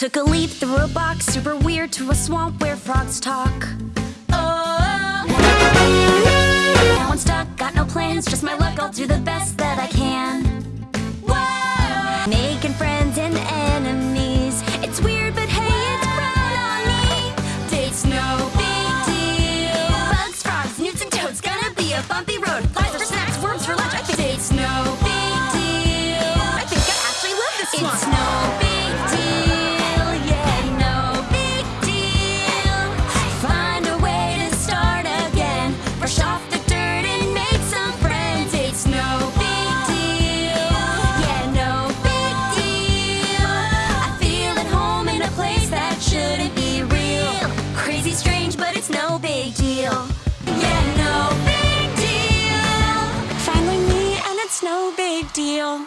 Took a leap through a box, super weird, to a swamp where frogs talk. Oh, now I'm stuck, got no plans, just my luck, I'll do the best that I can. Whoa. Making friends and enemies, it's weird, but hey, it's grown on me. Date's no big deal. Bugs, frogs, newts, and toads, gonna be a bumpy road. place that shouldn't be real. Crazy strange, but it's no big deal. Yeah, no big deal. Finally me, and it's no big deal.